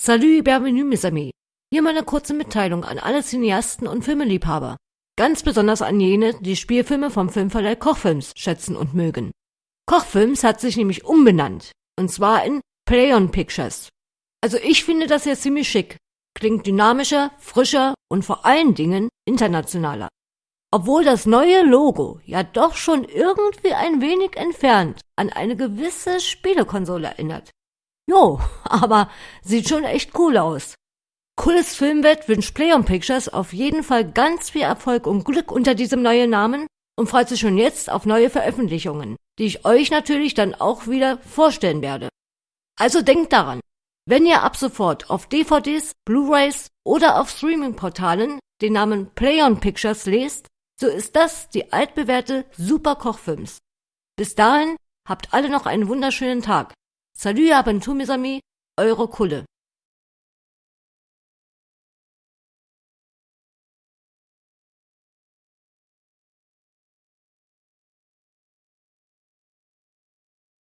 Salut, bienvenue, mes amis. Hier meine kurze Mitteilung an alle Cineasten und Filmeliebhaber. Ganz besonders an jene, die Spielfilme vom Filmverleih Kochfilms schätzen und mögen. Kochfilms hat sich nämlich umbenannt. Und zwar in Play on Pictures. Also ich finde das jetzt ziemlich schick. Klingt dynamischer, frischer und vor allen Dingen internationaler. Obwohl das neue Logo ja doch schon irgendwie ein wenig entfernt an eine gewisse Spielekonsole erinnert. Jo, aber sieht schon echt cool aus. Cooles Filmwett wünscht Play Pictures auf jeden Fall ganz viel Erfolg und Glück unter diesem neuen Namen und freut sich schon jetzt auf neue Veröffentlichungen, die ich euch natürlich dann auch wieder vorstellen werde. Also denkt daran, wenn ihr ab sofort auf DVDs, Blu-rays oder auf Streaming-Portalen den Namen Play Pictures lest, so ist das die altbewährte Super Kochfilms. Bis dahin habt alle noch einen wunderschönen Tag. Salut à mes amis, eure Kulle.